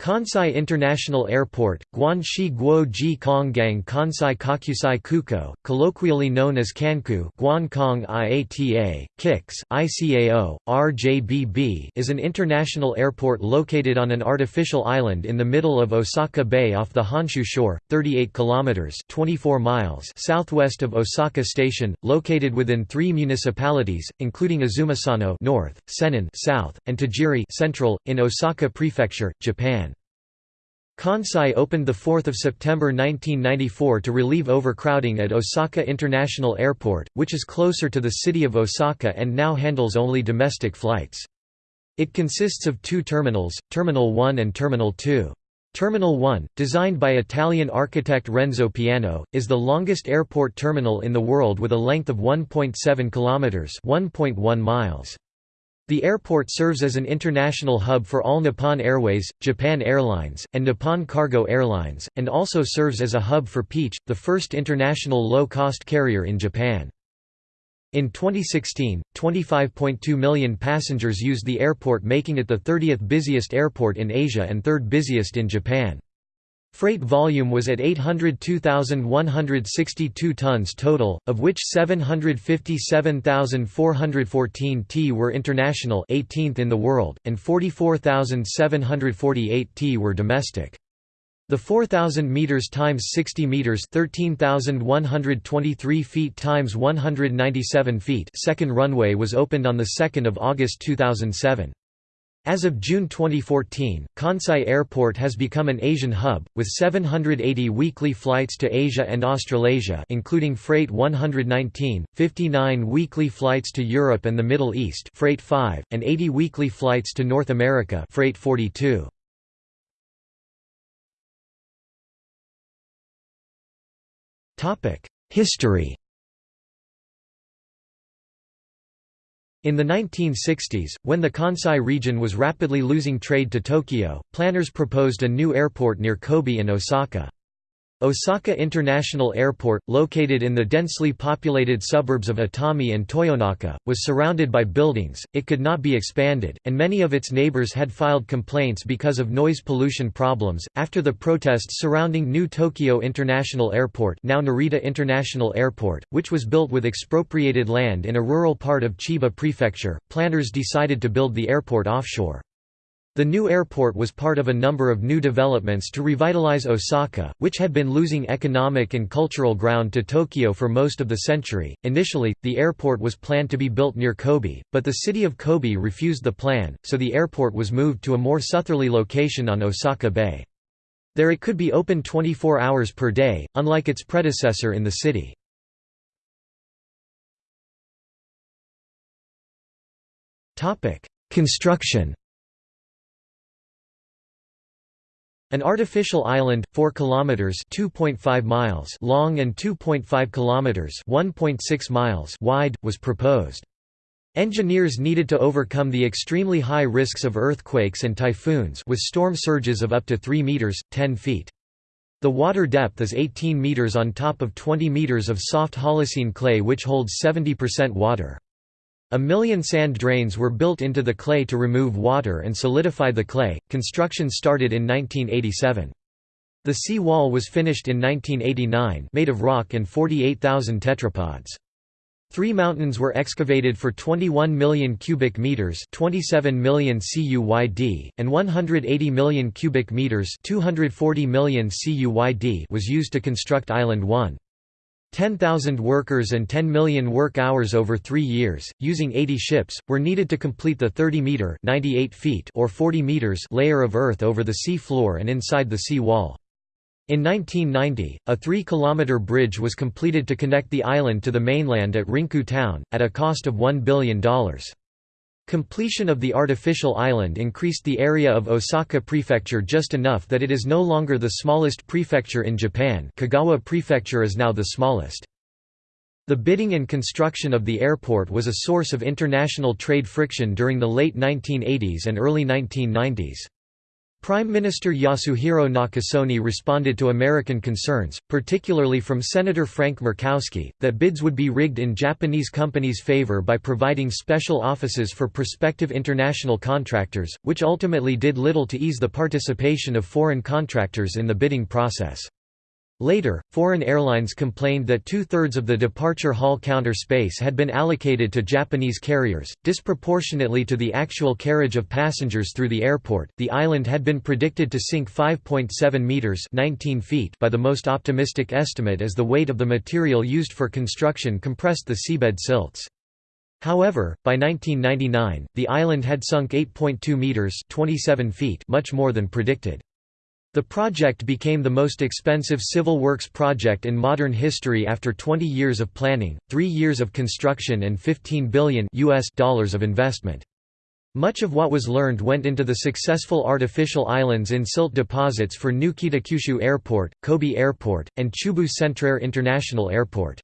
Kansai International Airport, Guanxi Guoji Konggang Kansai Kokusai Kuko, colloquially known as Kanku Guankong IATA, KIX, ICAO, RJBB is an international airport located on an artificial island in the middle of Osaka Bay off the Honshu shore, 38 kilometers 24 miles southwest of Osaka Station, located within 3 municipalities, including Izumisano north, Sennan south, and Tajiri central in Osaka Prefecture, Japan. Kansai opened 4 September 1994 to relieve overcrowding at Osaka International Airport, which is closer to the city of Osaka and now handles only domestic flights. It consists of two terminals, Terminal 1 and Terminal 2. Terminal 1, designed by Italian architect Renzo Piano, is the longest airport terminal in the world with a length of 1.7 kilometers, 1.1 miles. The airport serves as an international hub for all Nippon Airways, Japan Airlines, and Nippon Cargo Airlines, and also serves as a hub for Peach, the first international low-cost carrier in Japan. In 2016, 25.2 million passengers used the airport making it the 30th busiest airport in Asia and third busiest in Japan. Freight volume was at 802,162 tons total, of which 757,414 t were international 18th in the world, and 44,748 t were domestic. The 4,000 meters times 60 meters, 13,123 feet times 197 feet, second runway was opened on the 2nd of August 2007. As of June 2014, Kansai Airport has become an Asian hub, with 780 weekly flights to Asia and Australasia including Freight 119, 59 weekly flights to Europe and the Middle East Freight 5, and 80 weekly flights to North America Freight 42. History In the 1960s, when the Kansai region was rapidly losing trade to Tokyo, planners proposed a new airport near Kobe and Osaka. Osaka International Airport, located in the densely populated suburbs of Itami and Toyonaka, was surrounded by buildings, it could not be expanded, and many of its neighbors had filed complaints because of noise pollution problems. After the protests surrounding new Tokyo International Airport, now Narita International Airport, which was built with expropriated land in a rural part of Chiba Prefecture, planners decided to build the airport offshore. The new airport was part of a number of new developments to revitalize Osaka, which had been losing economic and cultural ground to Tokyo for most of the century. Initially, the airport was planned to be built near Kobe, but the city of Kobe refused the plan, so the airport was moved to a more southerly location on Osaka Bay. There it could be open 24 hours per day, unlike its predecessor in the city. Construction An artificial island, 4 kilometers (2.5 miles) long and 2.5 kilometers (1.6 miles) wide, was proposed. Engineers needed to overcome the extremely high risks of earthquakes and typhoons with storm surges of up to 3 meters (10 feet). The water depth is 18 meters on top of 20 meters of soft Holocene clay which holds 70% water. A million sand drains were built into the clay to remove water and solidify the clay. Construction started in 1987. The sea wall was finished in 1989 made of rock and 48,000 tetrapods. Three mountains were excavated for 21 million cubic meters, 27 million CUYD, and 180 million cubic meters, 240 million CUYD was used to construct Island 1. 10,000 workers and 10 million work hours over three years, using 80 ships, were needed to complete the 30-metre or 40 meters layer of earth over the sea floor and inside the sea wall. In 1990, a 3-kilometre bridge was completed to connect the island to the mainland at Rinku town, at a cost of $1 billion. Completion of the artificial island increased the area of Osaka Prefecture just enough that it is no longer the smallest prefecture in Japan Kagawa Prefecture is now the smallest. The bidding and construction of the airport was a source of international trade friction during the late 1980s and early 1990s. Prime Minister Yasuhiro Nakasone responded to American concerns, particularly from Senator Frank Murkowski, that bids would be rigged in Japanese companies' favor by providing special offices for prospective international contractors, which ultimately did little to ease the participation of foreign contractors in the bidding process. Later, foreign airlines complained that two-thirds of the departure hall counter space had been allocated to Japanese carriers, disproportionately to the actual carriage of passengers through the airport. The island had been predicted to sink 5.7 meters (19 feet) by the most optimistic estimate as the weight of the material used for construction compressed the seabed silts. However, by 1999, the island had sunk 8.2 meters (27 feet), much more than predicted. The project became the most expensive civil works project in modern history after 20 years of planning, 3 years of construction and 15 billion US dollars of investment. Much of what was learned went into the successful artificial islands in silt deposits for new Kitakyushu Airport, Kobe Airport, and Chubu Centrair International Airport.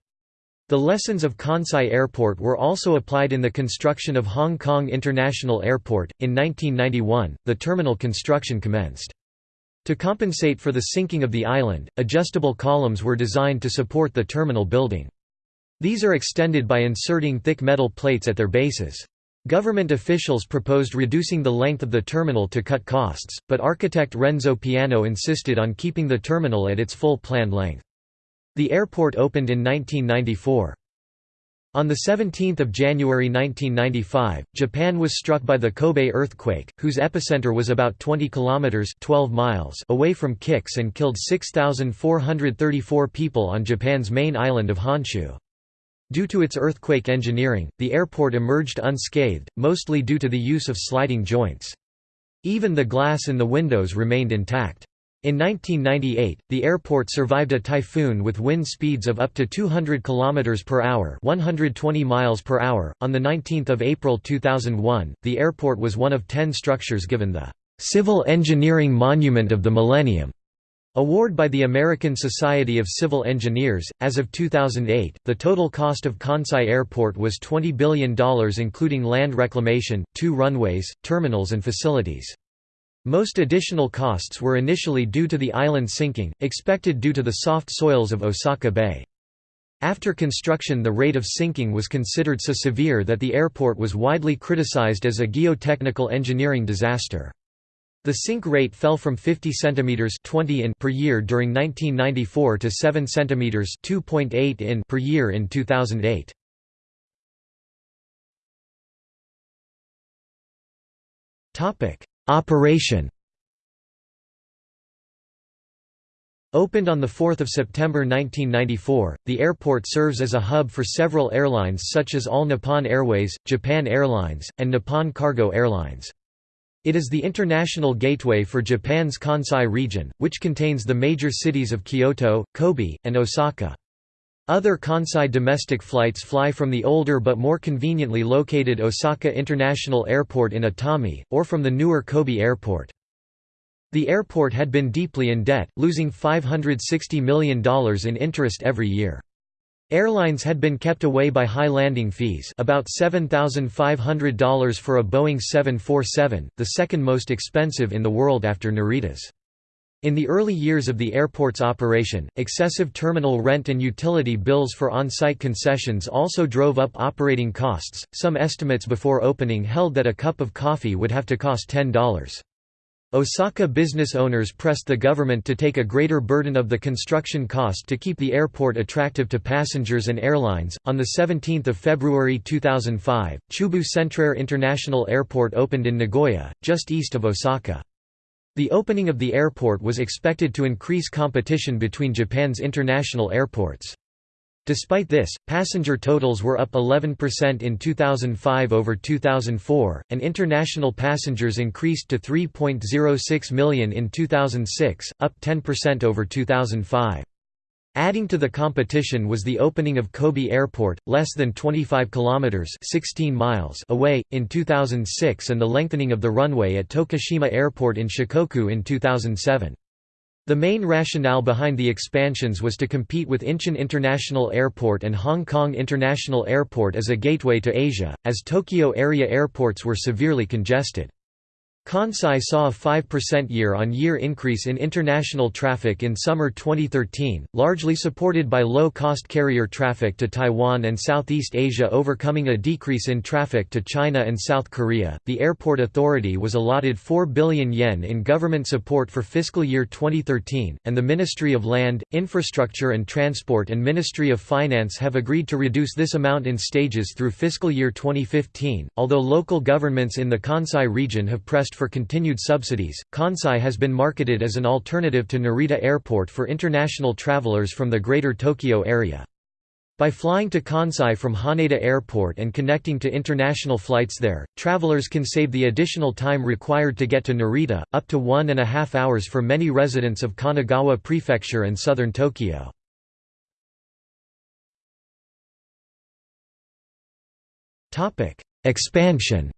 The lessons of Kansai Airport were also applied in the construction of Hong Kong International Airport. In 1991, the terminal construction commenced. To compensate for the sinking of the island, adjustable columns were designed to support the terminal building. These are extended by inserting thick metal plates at their bases. Government officials proposed reducing the length of the terminal to cut costs, but architect Renzo Piano insisted on keeping the terminal at its full planned length. The airport opened in 1994. On 17 January 1995, Japan was struck by the Kobe earthquake, whose epicenter was about 20 kilometers (12 miles) away from Kix and killed 6,434 people on Japan's main island of Honshu. Due to its earthquake engineering, the airport emerged unscathed, mostly due to the use of sliding joints. Even the glass in the windows remained intact. In 1998, the airport survived a typhoon with wind speeds of up to 200 km per hour, 120 miles per hour. On the 19th of April 2001, the airport was one of 10 structures given the Civil Engineering Monument of the Millennium award by the American Society of Civil Engineers. As of 2008, the total cost of Kansai Airport was $20 billion including land reclamation, two runways, terminals and facilities. Most additional costs were initially due to the island sinking, expected due to the soft soils of Osaka Bay. After construction the rate of sinking was considered so severe that the airport was widely criticized as a geotechnical engineering disaster. The sink rate fell from 50 cm 20 in per year during 1994 to 7 cm 2.8 in per year in 2008. Topic: Operation Opened on 4 September 1994, the airport serves as a hub for several airlines such as All Nippon Airways, Japan Airlines, and Nippon Cargo Airlines. It is the international gateway for Japan's Kansai region, which contains the major cities of Kyoto, Kobe, and Osaka. Other Kansai domestic flights fly from the older but more conveniently located Osaka International Airport in Itami, or from the newer Kobe Airport. The airport had been deeply in debt, losing $560 million in interest every year. Airlines had been kept away by high landing fees about $7,500 for a Boeing 747, the second most expensive in the world after Narita's. In the early years of the airport's operation, excessive terminal rent and utility bills for on-site concessions also drove up operating costs. Some estimates before opening held that a cup of coffee would have to cost $10. Osaka business owners pressed the government to take a greater burden of the construction cost to keep the airport attractive to passengers and airlines. On the 17th of February 2005, Chubu Centrair International Airport opened in Nagoya, just east of Osaka. The opening of the airport was expected to increase competition between Japan's international airports. Despite this, passenger totals were up 11% in 2005 over 2004, and international passengers increased to 3.06 million in 2006, up 10% over 2005. Adding to the competition was the opening of Kobe Airport, less than 25 kilometers (16 miles) away in 2006 and the lengthening of the runway at Tokushima Airport in Shikoku in 2007. The main rationale behind the expansions was to compete with Incheon International Airport and Hong Kong International Airport as a gateway to Asia, as Tokyo area airports were severely congested. Kansai saw a 5% year-on-year increase in international traffic in summer 2013, largely supported by low-cost carrier traffic to Taiwan and Southeast Asia overcoming a decrease in traffic to China and South Korea. The airport authority was allotted 4 billion yen in government support for fiscal year 2013, and the Ministry of Land, Infrastructure and Transport and Ministry of Finance have agreed to reduce this amount in stages through fiscal year 2015. Although local governments in the Kansai region have pressed for continued subsidies, Kansai has been marketed as an alternative to Narita Airport for international travelers from the Greater Tokyo area. By flying to Kansai from Haneda Airport and connecting to international flights there, travelers can save the additional time required to get to Narita, up to one and a half hours for many residents of Kanagawa Prefecture and southern Tokyo. Expansion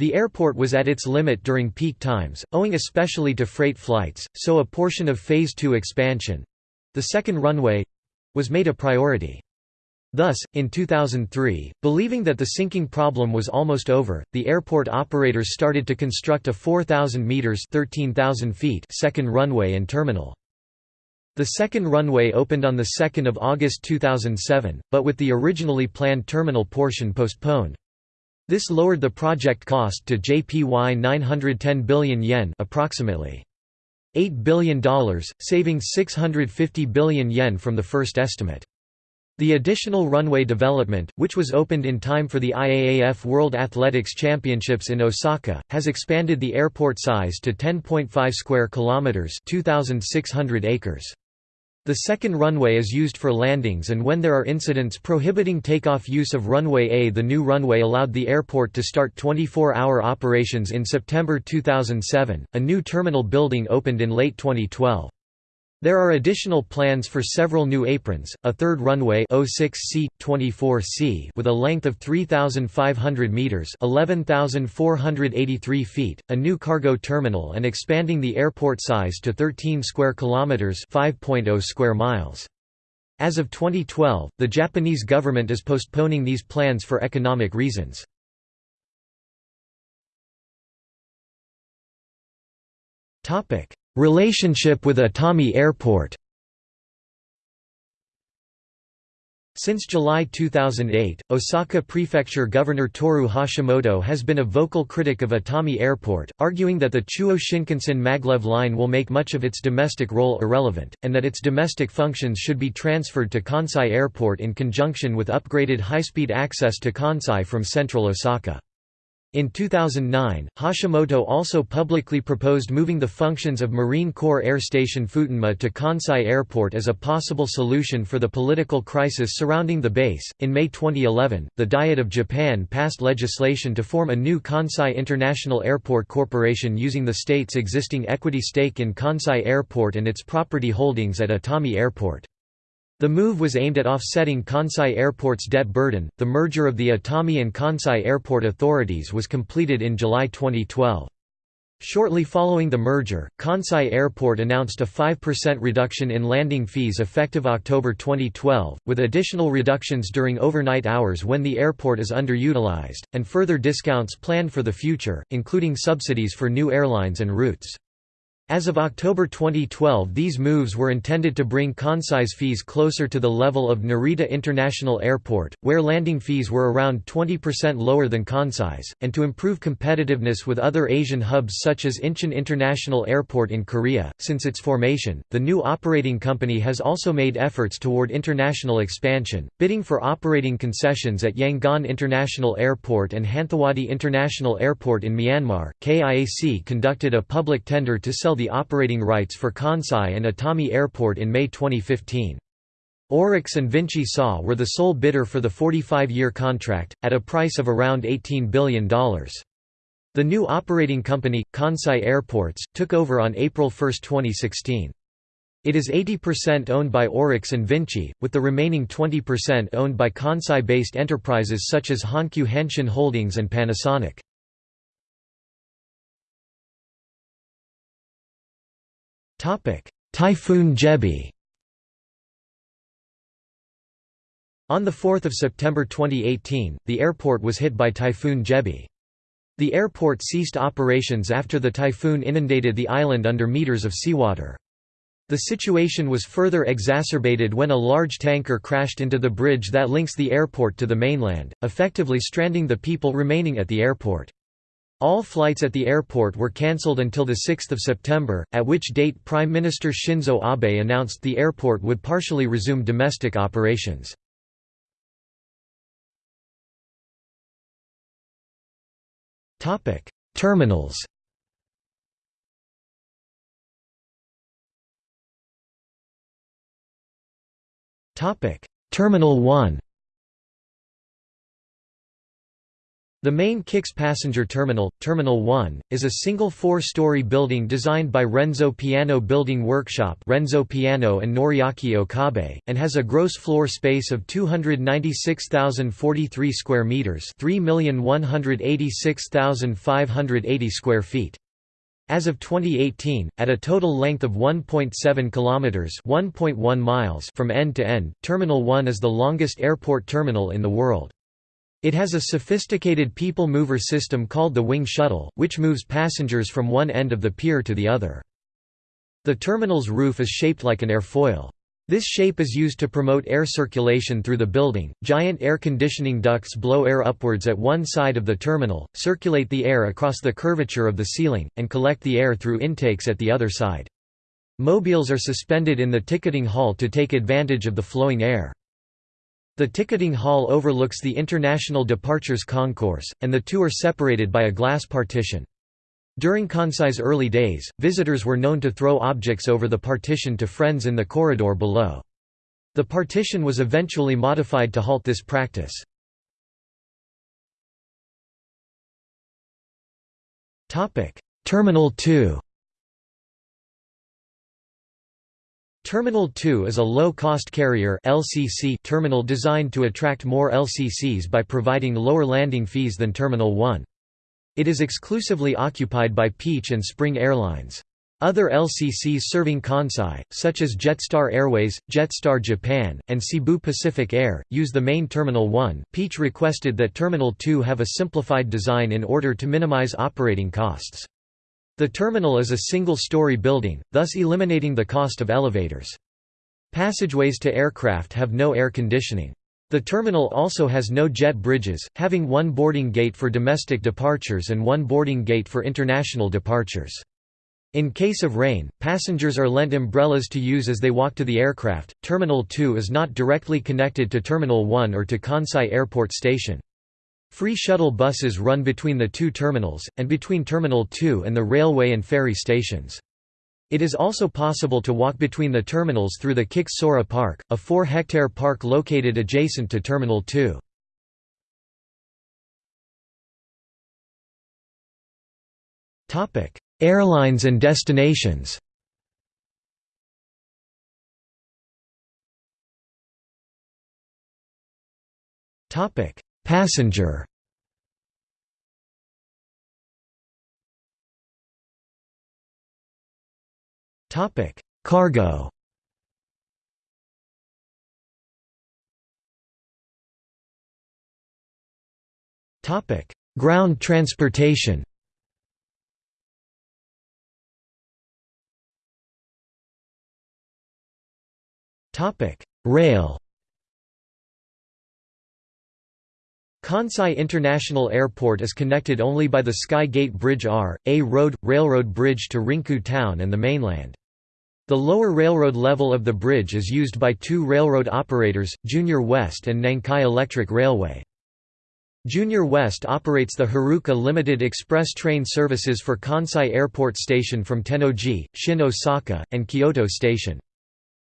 The airport was at its limit during peak times, owing especially to freight flights, so a portion of Phase 2 expansion—the second runway—was made a priority. Thus, in 2003, believing that the sinking problem was almost over, the airport operators started to construct a 4,000 meters (13,000 feet) second runway and terminal. The second runway opened on 2 August 2007, but with the originally planned terminal portion postponed. This lowered the project cost to JPY 910 billion yen approximately $8 billion, saving 650 billion yen from the first estimate. The additional runway development, which was opened in time for the IAAF World Athletics Championships in Osaka, has expanded the airport size to 10.5 square kilometers, 2600 acres. The second runway is used for landings and when there are incidents prohibiting takeoff use of runway A. The new runway allowed the airport to start 24-hour operations in September 2007. A new terminal building opened in late 2012. There are additional plans for several new aprons, a third runway 06C, 24C with a length of 3,500 metres 11,483 feet, a new cargo terminal and expanding the airport size to 13 square kilometres 5.0 square miles. As of 2012, the Japanese government is postponing these plans for economic reasons. Topic Relationship with Itami Airport Since July 2008, Osaka Prefecture Governor Toru Hashimoto has been a vocal critic of Itami Airport, arguing that the Chuo Shinkansen maglev line will make much of its domestic role irrelevant, and that its domestic functions should be transferred to Kansai Airport in conjunction with upgraded high-speed access to Kansai from central Osaka. In 2009, Hashimoto also publicly proposed moving the functions of Marine Corps Air Station Futenma to Kansai Airport as a possible solution for the political crisis surrounding the base. In May 2011, the Diet of Japan passed legislation to form a new Kansai International Airport Corporation using the state's existing equity stake in Kansai Airport and its property holdings at Itami Airport. The move was aimed at offsetting Kansai Airport's debt burden. The merger of the Itami and Kansai Airport authorities was completed in July 2012. Shortly following the merger, Kansai Airport announced a 5% reduction in landing fees effective October 2012, with additional reductions during overnight hours when the airport is underutilized, and further discounts planned for the future, including subsidies for new airlines and routes. As of October 2012 these moves were intended to bring Kansai's fees closer to the level of Narita International Airport, where landing fees were around 20% lower than Kansai's, and to improve competitiveness with other Asian hubs such as Incheon International Airport in Korea. Since its formation, the new operating company has also made efforts toward international expansion, bidding for operating concessions at Yangon International Airport and Hanthawaddy International Airport in Myanmar. KIAC conducted a public tender to sell the operating rights for Kansai and Itami Airport in May 2015. ORIX and Vinci SA were the sole bidder for the 45-year contract, at a price of around $18 billion. The new operating company, Kansai Airports, took over on April 1, 2016. It is 80% owned by ORIX and Vinci, with the remaining 20% owned by Kansai-based enterprises such as Hankyu Hanshin Holdings and Panasonic. Typhoon Jebi On 4 September 2018, the airport was hit by Typhoon Jebi. The airport ceased operations after the typhoon inundated the island under meters of seawater. The situation was further exacerbated when a large tanker crashed into the bridge that links the airport to the mainland, effectively stranding the people remaining at the airport. All flights at the airport were cancelled until 6 September, at which date Prime Minister Shinzo Abe announced the airport would partially resume domestic operations. Terminals. Terminal 1. The main KIX passenger terminal, Terminal 1, is a single four-story building designed by Renzo Piano Building Workshop Renzo Piano and Noriaki Okabe, and has a gross floor space of 296,043 square meters 3,186,580 square feet. As of 2018, at a total length of 1.7 kilometers (1.1 miles) from end to end, Terminal 1 is the longest airport terminal in the world. It has a sophisticated people mover system called the Wing Shuttle, which moves passengers from one end of the pier to the other. The terminal's roof is shaped like an airfoil. This shape is used to promote air circulation through the building. Giant air conditioning ducts blow air upwards at one side of the terminal, circulate the air across the curvature of the ceiling, and collect the air through intakes at the other side. Mobiles are suspended in the ticketing hall to take advantage of the flowing air. The ticketing hall overlooks the International Departures Concourse, and the two are separated by a glass partition. During Kansai's early days, visitors were known to throw objects over the partition to friends in the corridor below. The partition was eventually modified to halt this practice. Terminal 2 Terminal 2 is a low-cost carrier LCC terminal designed to attract more LCCs by providing lower landing fees than Terminal 1. It is exclusively occupied by Peach and Spring Airlines. Other LCCs serving Kansai, such as Jetstar Airways, Jetstar Japan, and Cebu Pacific Air, use the main Terminal 1. Peach requested that Terminal 2 have a simplified design in order to minimize operating costs. The terminal is a single-story building, thus eliminating the cost of elevators. Passageways to aircraft have no air conditioning. The terminal also has no jet bridges, having one boarding gate for domestic departures and one boarding gate for international departures. In case of rain, passengers are lent umbrellas to use as they walk to the aircraft. Terminal 2 is not directly connected to Terminal 1 or to Kansai Airport Station. Free shuttle buses run between the two terminals, and between Terminal 2 and the railway and ferry stations. It is also possible to walk between the terminals through the KIX Sora Park, a 4-hectare park located adjacent to Terminal 2. Airlines and destinations Topic: Passenger Topic: Cargo. Topic: Ground transportation. Topic: Rail. Kansai International Airport is connected only by the Sky Gate Bridge R, a road, railroad bridge to Rinku town and the mainland. The lower railroad level of the bridge is used by two railroad operators, JR West and Nankai Electric Railway. JR West operates the Haruka Limited Express train services for Kansai Airport Station from Tennoji, Shin Osaka, and Kyoto Station.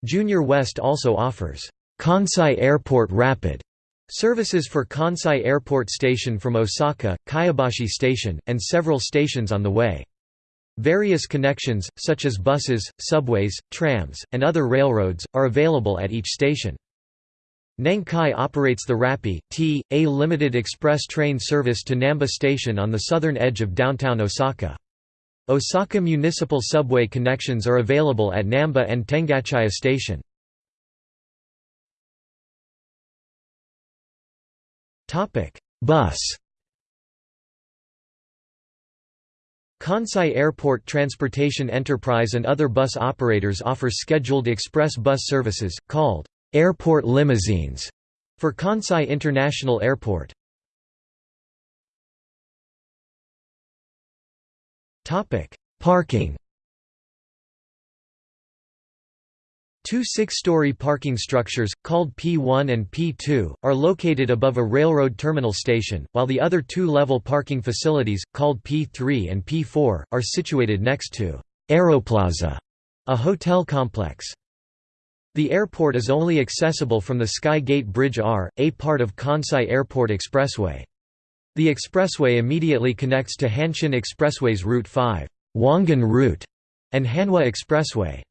JR West also offers Kansai Airport Rapid Services for Kansai Airport Station from Osaka, Kyobashi Station, and several stations on the way. Various connections, such as buses, subways, trams, and other railroads, are available at each station. Nankai operates the Rappi, T, a limited express train service to Namba Station on the southern edge of downtown Osaka. Osaka municipal subway connections are available at Namba and Tengachaya Station. Bus. Kansai Airport Transportation Enterprise and other bus operators offer scheduled express bus services, called airport limousines, for Kansai International Airport. Topic: Parking Two six-story parking structures, called P1 and P2, are located above a railroad terminal station, while the other two-level parking facilities, called P3 and P4, are situated next to Aeroplaza, a hotel complex. The airport is only accessible from the Sky Gate Bridge R, a part of Kansai Airport Expressway. The expressway immediately connects to Hanshin Expressway's Route 5 Wangan Route, and Hanwa Expressway.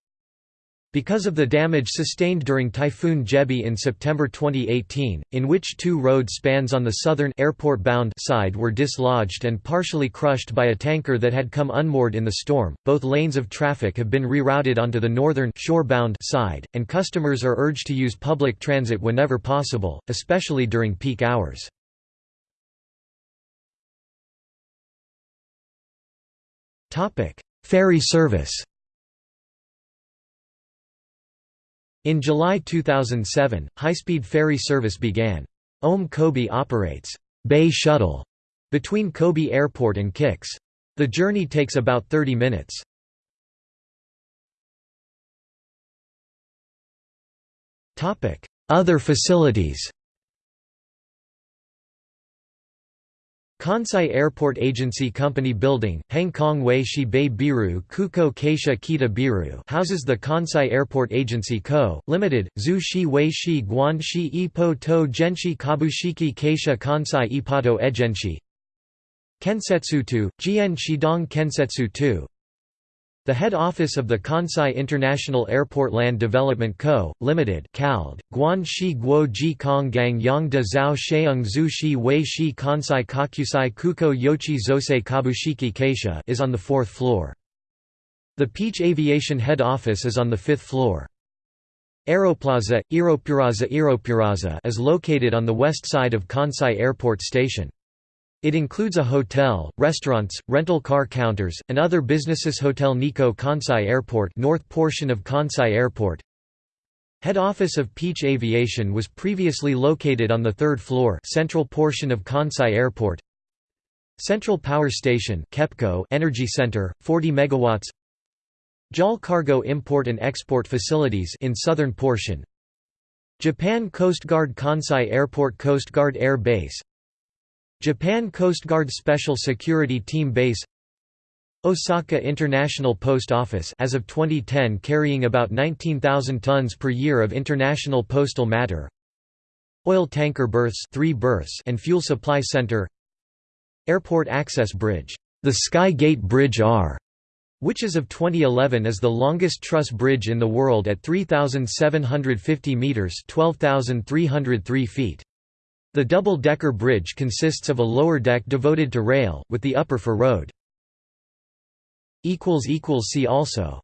Because of the damage sustained during Typhoon Jebi in September 2018, in which two road spans on the southern airport-bound side were dislodged and partially crushed by a tanker that had come unmoored in the storm, both lanes of traffic have been rerouted onto the northern shore-bound side, and customers are urged to use public transit whenever possible, especially during peak hours. Ferry service In July 2007, high-speed ferry service began. OM Kobe operates Bay Shuttle between Kobe Airport and Kix. The journey takes about 30 minutes. Other facilities Kansai Airport Agency Company Building, Hangkong Wei Shi Bei Biru Kuko Keisha Kita Biru houses the Kansai Airport Agency Co., Limited, Zhu Shi Wei Shi Guan Shi Ipo To Genshi Kabushiki Keisha Kansai Ipato Egenshi Kensetsu 2, Jian Shidong Kensetsu 2 the head office of the Kansai International Airport Land Development Co., Limited (CALD), Guan Shi Guo Ji Kong Gang Yang De Zhao Sheung Zhu Shi Wei Shi Kansai Kakusai Kuko Yochi Zosei Kabushiki Keisha is on the fourth floor. The Peach Aviation head office is on the fifth floor. Aeroplaza, Aeropuraza Aeropuraza is located on the west side of Kansai Airport Station. It includes a hotel, restaurants, rental car counters, and other businesses. Hotel Nikko Kansai Airport north portion of Kansai Airport. Head office of Peach Aviation was previously located on the third floor central portion of Kansai Airport. Central Power Station KEPCO Energy Center, 40 MW JAL Cargo Import and Export Facilities in southern portion. Japan Coast Guard Kansai Airport Coast Guard Air Base Japan Coast Guard Special Security Team Base Osaka International Post Office as of 2010 carrying about 19,000 tons per year of international postal matter Oil tanker berths, 3 berths and fuel supply center Airport access bridge the Sky Gate Bridge R which as of 2011 is the longest truss bridge in the world at 3,750 metres 12,303 feet. The double-decker bridge consists of a lower deck devoted to rail, with the upper for road. See also